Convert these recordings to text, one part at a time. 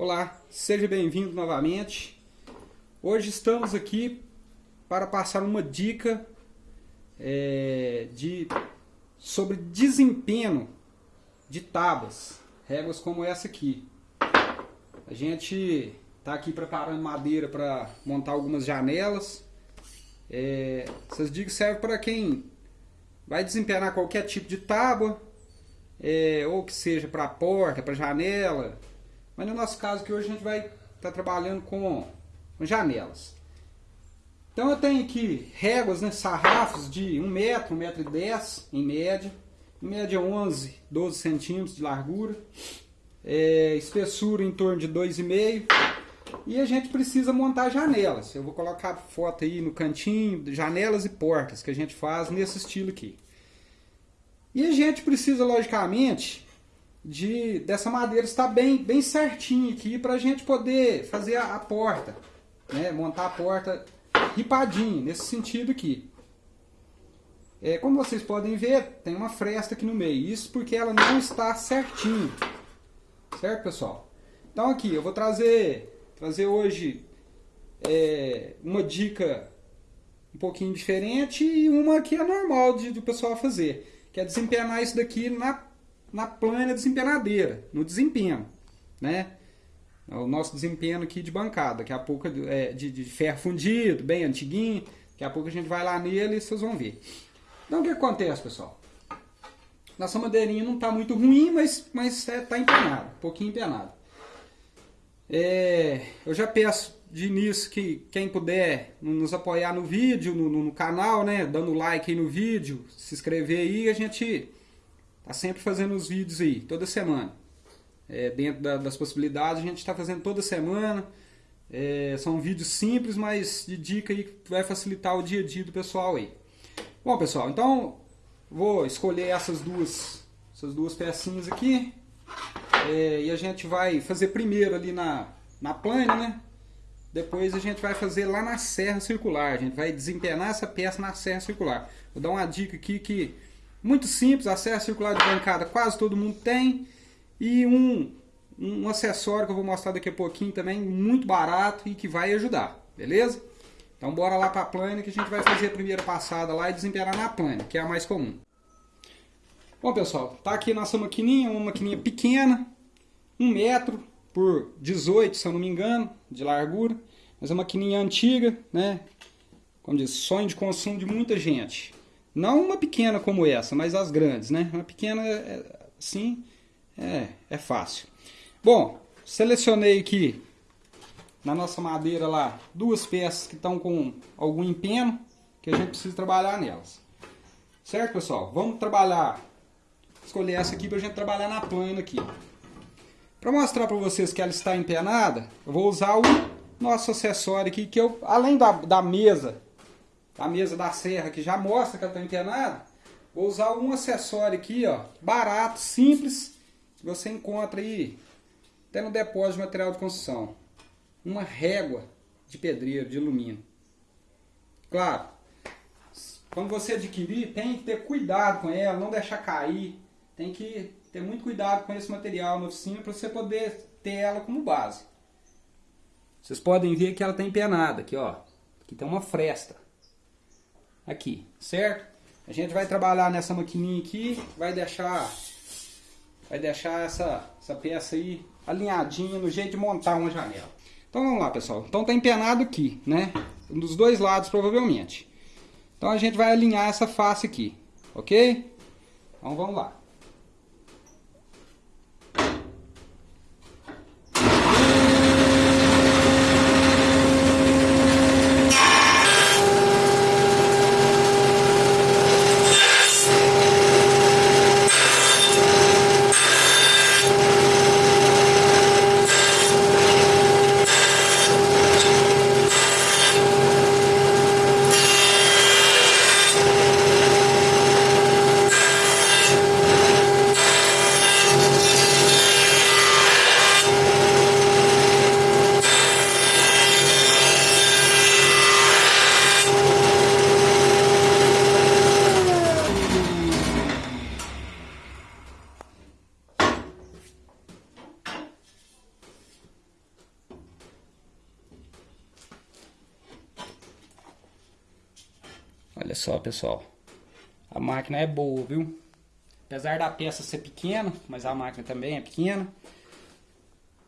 Olá, seja bem-vindo novamente. Hoje estamos aqui para passar uma dica é, de, sobre desempenho de tábuas, réguas como essa aqui. A gente está aqui preparando madeira para montar algumas janelas. É, essas dicas servem para quem vai desempenhar qualquer tipo de tábua, é, ou que seja para porta, para janela, mas no nosso caso que hoje a gente vai estar tá trabalhando com, com, janelas. Então eu tenho aqui réguas, né, sarrafos de 1 metro, 1 metro e 10 em média. Em média 11, 12 centímetros de largura. É, espessura em torno de 2,5 e a gente precisa montar janelas. Eu vou colocar foto aí no cantinho, janelas e portas que a gente faz nesse estilo aqui. E a gente precisa, logicamente, de dessa madeira estar bem, bem certinho aqui para a gente poder fazer a, a porta, né? montar a porta ripadinho, nesse sentido aqui. É, como vocês podem ver, tem uma fresta aqui no meio, isso porque ela não está certinho, certo pessoal? Então aqui, eu vou trazer, trazer hoje é, uma dica um pouquinho diferente e uma que é normal de, de o pessoal fazer, que é desempenhar isso daqui na na plana desempenadeira, no desempenho, né? É o nosso desempenho aqui de bancada, daqui a pouco é de, de ferro fundido, bem antiguinho, daqui a pouco a gente vai lá nele e vocês vão ver. Então o que acontece, pessoal? Nossa madeirinha não está muito ruim, mas mas é, tá empenada, um pouquinho empenada. É, eu já peço de início que quem puder nos apoiar no vídeo, no, no, no canal, né, dando like aí no vídeo, se inscrever aí, a gente Tá sempre fazendo os vídeos aí, toda semana. É, dentro da, das possibilidades, a gente está fazendo toda semana. É, são vídeos simples, mas de dica aí que vai facilitar o dia a dia do pessoal aí. Bom, pessoal, então vou escolher essas duas, essas duas pecinhas aqui. É, e a gente vai fazer primeiro ali na, na plana, né? Depois a gente vai fazer lá na serra circular. A gente vai desempenar essa peça na serra circular. Vou dar uma dica aqui que muito simples, acesso circular de bancada quase todo mundo tem. E um, um acessório que eu vou mostrar daqui a pouquinho também, muito barato e que vai ajudar, beleza? Então bora lá para a plana que a gente vai fazer a primeira passada lá e desempenhar na plana, que é a mais comum. Bom pessoal, tá aqui nossa maquininha, uma maquininha pequena, 1 metro por 18, se eu não me engano, de largura. Mas é uma maquininha antiga, né? Como diz, sonho de consumo de muita gente. Não uma pequena como essa, mas as grandes, né? Uma pequena, assim, é, é fácil. Bom, selecionei aqui na nossa madeira lá duas peças que estão com algum empeno que a gente precisa trabalhar nelas. Certo, pessoal? Vamos trabalhar, escolher essa aqui para a gente trabalhar na plana aqui. Para mostrar para vocês que ela está empenada, eu vou usar o nosso acessório aqui, que eu, além da, da mesa a mesa da serra que já mostra que ela está internada, vou usar um acessório aqui, ó, barato, simples, que você encontra aí até no depósito de material de construção. Uma régua de pedreiro, de alumínio. Claro, quando você adquirir, tem que ter cuidado com ela, não deixar cair. Tem que ter muito cuidado com esse material na oficina para você poder ter ela como base. Vocês podem ver que ela está empenada aqui, ó. Aqui tem uma fresta aqui, certo? A gente vai trabalhar nessa maquininha aqui, vai deixar, vai deixar essa, essa peça aí alinhadinha no jeito de montar uma janela. Então vamos lá pessoal, então tá empenado aqui, né? Dos dois lados provavelmente. Então a gente vai alinhar essa face aqui, ok? Então vamos lá. Pessoal. A máquina é boa, viu? Apesar da peça ser pequena, mas a máquina também é pequena.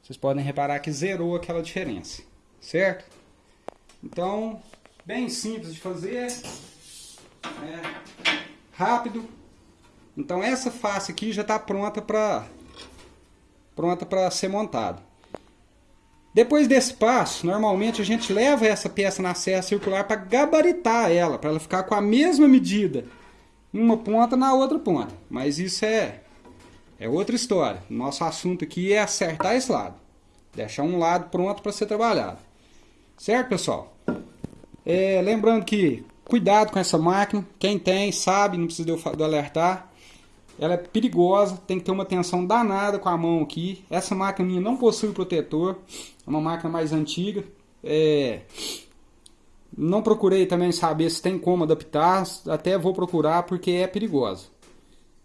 Vocês podem reparar que zerou aquela diferença, certo? Então, bem simples de fazer. Né? Rápido. Então essa face aqui já está pronta para pronta para ser montada. Depois desse passo, normalmente a gente leva essa peça na serra circular para gabaritar ela, para ela ficar com a mesma medida uma ponta na outra ponta. Mas isso é, é outra história. Nosso assunto aqui é acertar esse lado. Deixar um lado pronto para ser trabalhado. Certo, pessoal? É, lembrando que cuidado com essa máquina. Quem tem sabe, não precisa de eu alertar. Ela é perigosa, tem que ter uma atenção danada com a mão aqui. Essa máquina minha não possui protetor, é uma máquina mais antiga. É... Não procurei também saber se tem como adaptar, até vou procurar porque é perigosa.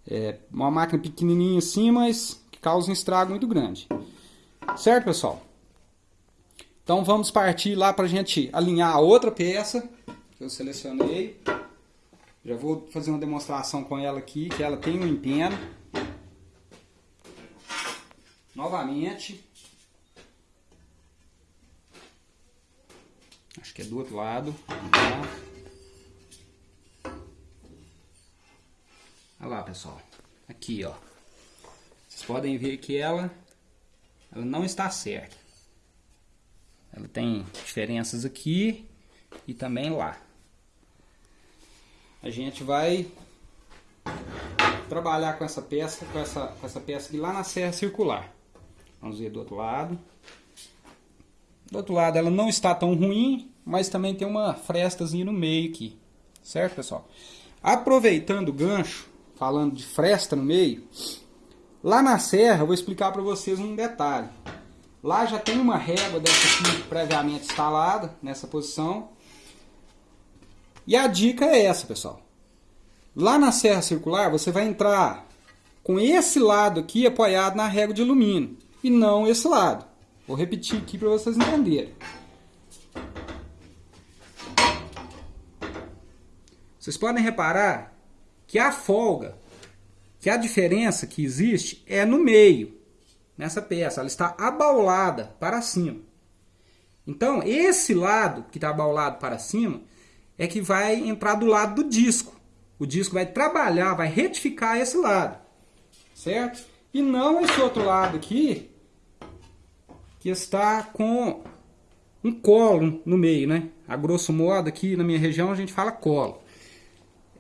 É uma máquina pequenininha assim, mas que causa um estrago muito grande. Certo, pessoal? Então vamos partir lá para a gente alinhar a outra peça que eu selecionei. Já vou fazer uma demonstração com ela aqui, que ela tem um empeno. Novamente. Acho que é do outro lado. Olha lá, pessoal. Aqui, ó. Vocês podem ver que ela, ela não está certa. Ela tem diferenças aqui e também lá a gente vai trabalhar com essa peça, com essa, com essa peça aqui lá na serra circular. Vamos ver do outro lado. Do outro lado ela não está tão ruim, mas também tem uma frestazinha no meio aqui. Certo, pessoal? Aproveitando o gancho, falando de fresta no meio, lá na serra eu vou explicar para vocês um detalhe. Lá já tem uma régua dessa aqui previamente instalada, nessa posição. E a dica é essa, pessoal. Lá na serra circular, você vai entrar com esse lado aqui apoiado na régua de alumínio e não esse lado. Vou repetir aqui para vocês entenderem. Vocês podem reparar que a folga, que a diferença que existe é no meio, nessa peça. Ela está abaulada para cima. Então, esse lado que está abaulado para cima é que vai entrar do lado do disco. O disco vai trabalhar, vai retificar esse lado, certo? E não esse outro lado aqui, que está com um colo no meio, né? A grosso modo aqui na minha região a gente fala colo.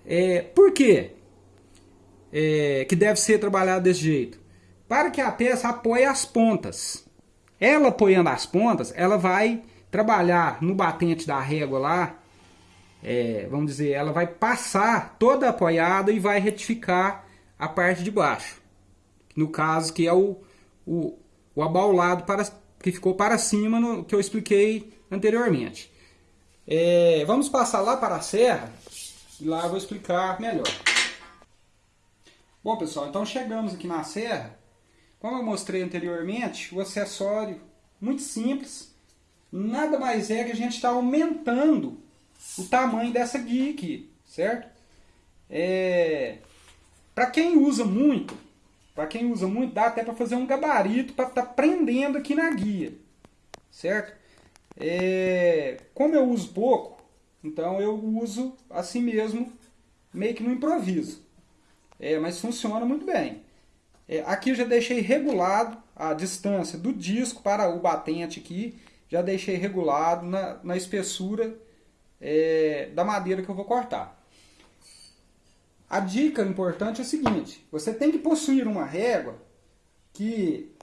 É, por quê? É, que deve ser trabalhado desse jeito? Para que a peça apoie as pontas. Ela apoiando as pontas, ela vai trabalhar no batente da régua lá, é, vamos dizer, ela vai passar toda apoiada e vai retificar a parte de baixo. No caso, que é o, o, o abaulado para, que ficou para cima, no, que eu expliquei anteriormente. É, vamos passar lá para a serra e lá eu vou explicar melhor. Bom, pessoal, então chegamos aqui na serra. Como eu mostrei anteriormente, o acessório muito simples. Nada mais é que a gente está aumentando o tamanho dessa guia aqui, certo? É, para quem usa muito, para quem usa muito, dá até para fazer um gabarito para estar tá prendendo aqui na guia, certo? É, como eu uso pouco, então eu uso assim mesmo, meio que no improviso. É, mas funciona muito bem. É, aqui eu já deixei regulado a distância do disco para o batente aqui, já deixei regulado na, na espessura é, da madeira que eu vou cortar. A dica importante é a seguinte: você tem que possuir uma régua que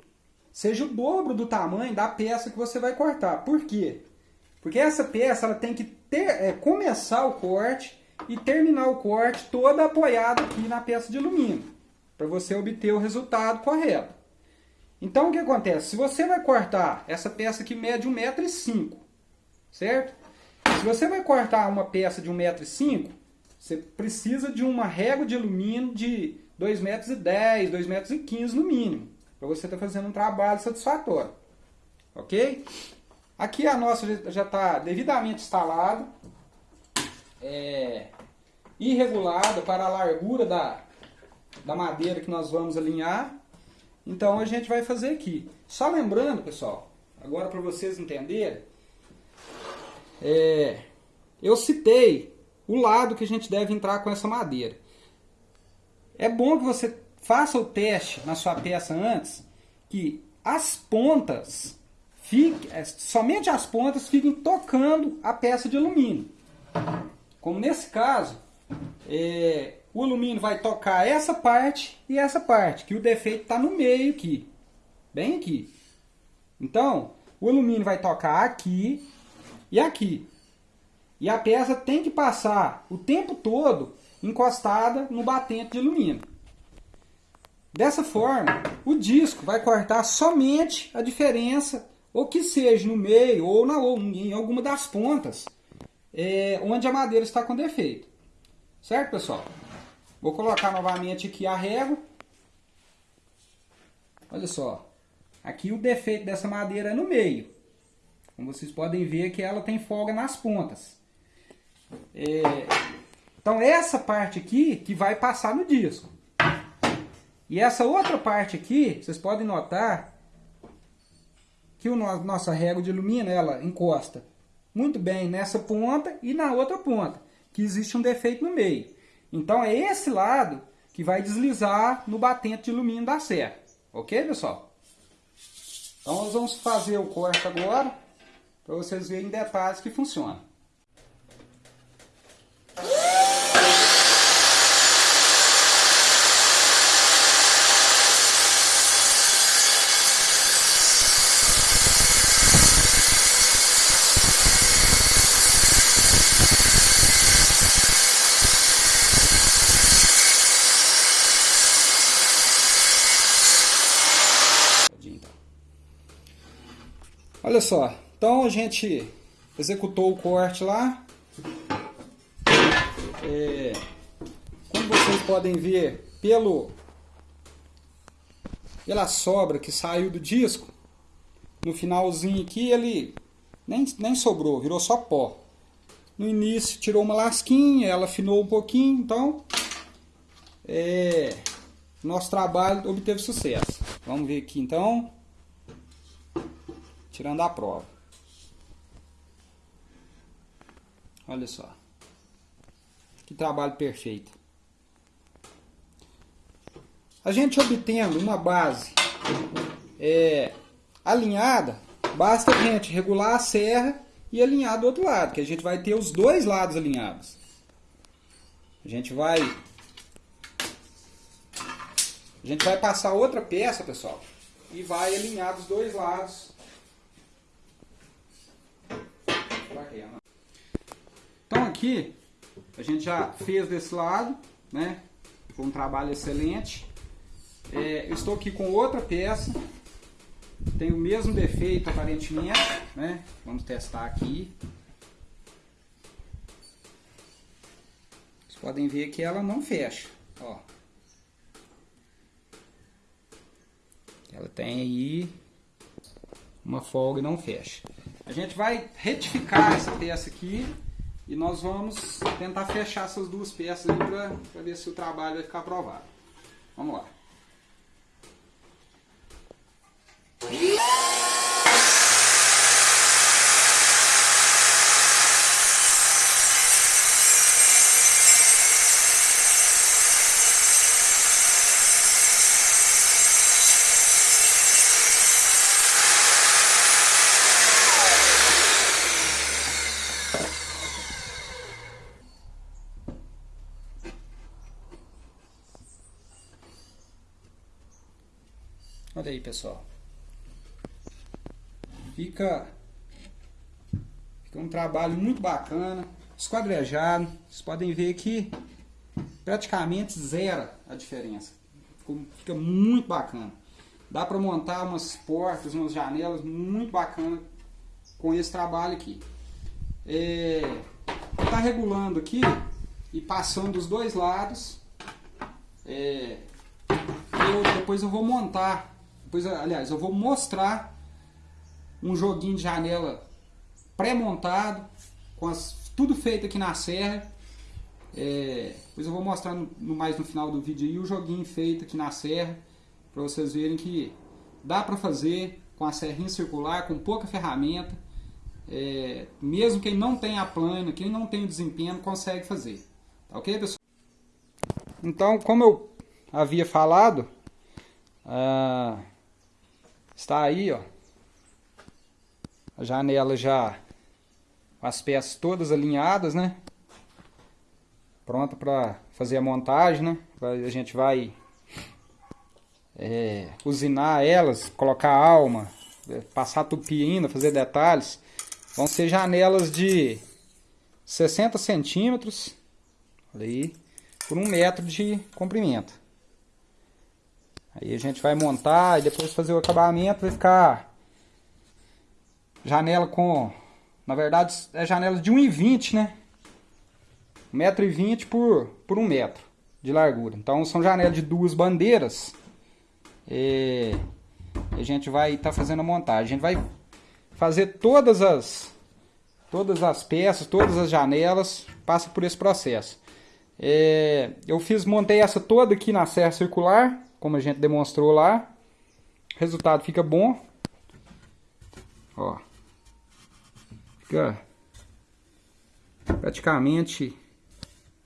seja o dobro do tamanho da peça que você vai cortar. Por quê? Porque essa peça ela tem que ter, é, começar o corte e terminar o corte toda apoiada aqui na peça de alumínio, para você obter o resultado correto. Então o que acontece? Se você vai cortar essa peça que mede 1,5m, certo? Se você vai cortar uma peça de 1,5m, você precisa de uma régua de alumínio de 2,10m, 2,15m no mínimo, para você estar tá fazendo um trabalho satisfatório. Ok? Aqui a nossa já está devidamente instalada. É, irregulada para a largura da, da madeira que nós vamos alinhar. Então a gente vai fazer aqui. Só lembrando, pessoal, agora para vocês entenderem, é, eu citei o lado que a gente deve entrar com essa madeira. É bom que você faça o teste na sua peça antes, que as pontas, fique, é, somente as pontas fiquem tocando a peça de alumínio. Como nesse caso, é, o alumínio vai tocar essa parte e essa parte, que o defeito está no meio aqui, bem aqui. Então, o alumínio vai tocar aqui e aqui. E a peça tem que passar o tempo todo encostada no batente de alumínio. Dessa forma, o disco vai cortar somente a diferença, ou que seja no meio ou, na, ou em alguma das pontas, é, onde a madeira está com defeito. Certo, pessoal? Vou colocar novamente aqui a régua. Olha só. Aqui o defeito dessa madeira é no meio. Como vocês podem ver que ela tem folga nas pontas. É, então essa parte aqui que vai passar no disco. E essa outra parte aqui, vocês podem notar que no, nossa régua de alumínio, ela encosta muito bem nessa ponta e na outra ponta, que existe um defeito no meio. Então é esse lado que vai deslizar no batente de alumínio da serra. Ok, pessoal? Então nós vamos fazer o corte agora, para vocês verem em detalhes que funciona. Olha só, então a gente executou o corte lá. É, como vocês podem ver pelo pela sobra que saiu do disco, no finalzinho aqui ele nem, nem sobrou, virou só pó. No início tirou uma lasquinha, ela afinou um pouquinho, então é, nosso trabalho obteve sucesso. Vamos ver aqui então tirando a prova. Olha só. Que trabalho perfeito. A gente obtendo uma base é, alinhada, basta a gente regular a serra e alinhar do outro lado, que a gente vai ter os dois lados alinhados. A gente vai a gente vai passar outra peça, pessoal, e vai alinhar dos dois lados Então aqui, a gente já fez desse lado, né? Foi um trabalho excelente. É, estou aqui com outra peça, tem o mesmo defeito aparentemente, né? Vamos testar aqui. Vocês podem ver que ela não fecha, ó. Ela tem aí uma folga e não fecha. A gente vai retificar essa peça aqui e nós vamos tentar fechar essas duas peças para ver se o trabalho vai ficar aprovado. Vamos lá. Olha pessoal. Fica, fica um trabalho muito bacana, esquadrejado. Vocês podem ver que praticamente zero a diferença. Fica muito bacana. Dá para montar umas portas, umas janelas muito bacana com esse trabalho aqui. É, tá regulando aqui e passando os dois lados. É, eu, depois eu vou montar Depois, aliás, eu vou mostrar um joguinho de janela pré-montado, com as, tudo feito aqui na serra, É, depois eu vou mostrar no, no, mais no final do vídeo aí o joguinho feito aqui na serra, para vocês verem que dá para fazer com a serrinha circular, com pouca ferramenta, é, mesmo quem não tem a plana, quem não tem o desempenho, consegue fazer. Tá ok, pessoal? Então, como eu havia falado, ah, está aí, ó, a janela já com as peças todas alinhadas, né? Pronta para fazer a montagem, né? A gente vai é, usinar elas, colocar alma, é, passar tupi ainda, fazer detalhes. Vão ser janelas de 60 centímetros, aí, por um metro de comprimento. Aí a gente vai montar e depois fazer o acabamento, vai ficar janela com, na verdade é janela de 1,20 né? 1,20m por, por 1 metro de largura. Então são janelas de duas bandeiras. E a gente vai estar tá fazendo a montagem. A gente vai fazer todas as todas as peças, todas as janelas, passa por esse processo. É, eu fiz, montei essa toda aqui na serra circular, como a gente demonstrou lá. O resultado fica bom. Ó. Fica praticamente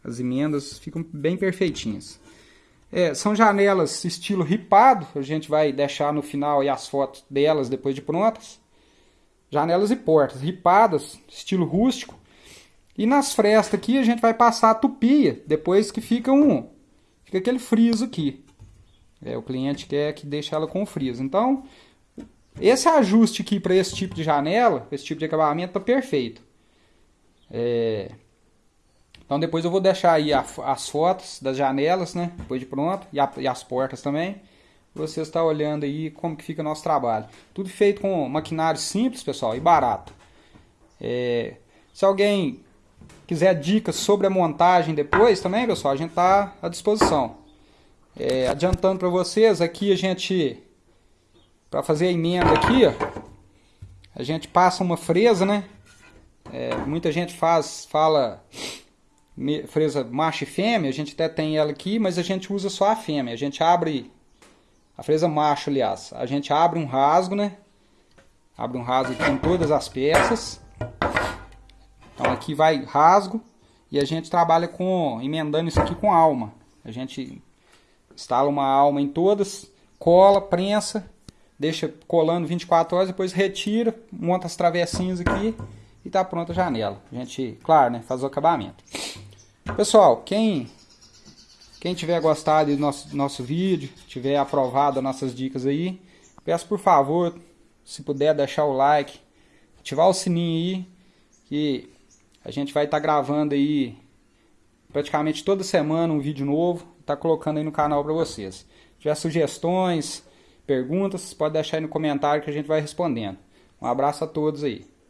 as emendas ficam bem perfeitinhas. É, são janelas estilo ripado, a gente vai deixar no final aí as fotos delas depois de prontas. Janelas e portas ripadas, estilo rústico. E nas frestas aqui a gente vai passar a tupia, depois que fica um fica aquele friso aqui. É, o cliente quer que deixe ela com friso. Então, esse ajuste aqui para esse tipo de janela, esse tipo de acabamento, tá perfeito. É... Então depois eu vou deixar aí a, as fotos das janelas, né? Depois de pronto. E, a, e as portas também. Você está olhando aí como que fica o nosso trabalho. Tudo feito com maquinário simples, pessoal, e barato. É, se alguém quiser dicas sobre a montagem depois também, pessoal, a gente está à disposição. É, adiantando para vocês, aqui a gente, para fazer a emenda aqui, ó, a gente passa uma fresa, né? É, muita gente faz, fala fresa macho e fêmea, a gente até tem ela aqui, mas a gente usa só a fêmea. A gente abre a fresa macho, aliás, a gente abre um rasgo, né? Abre um rasgo em todas as peças. Então aqui vai rasgo e a gente trabalha com emendando isso aqui com alma. A gente instala uma alma em todas, cola, prensa, deixa colando 24 horas, depois retira, monta as travessinhas aqui e tá pronta a janela. A gente, claro, né, faz o acabamento. Pessoal, quem quem tiver gostado do nosso, nosso vídeo, tiver aprovado as nossas dicas aí, peço por favor, se puder deixar o like, ativar o sininho aí, que a gente vai estar tá gravando aí praticamente toda semana um vídeo novo, tá colocando aí no canal para vocês. Se tiver sugestões, perguntas, pode deixar aí no comentário que a gente vai respondendo. Um abraço a todos aí.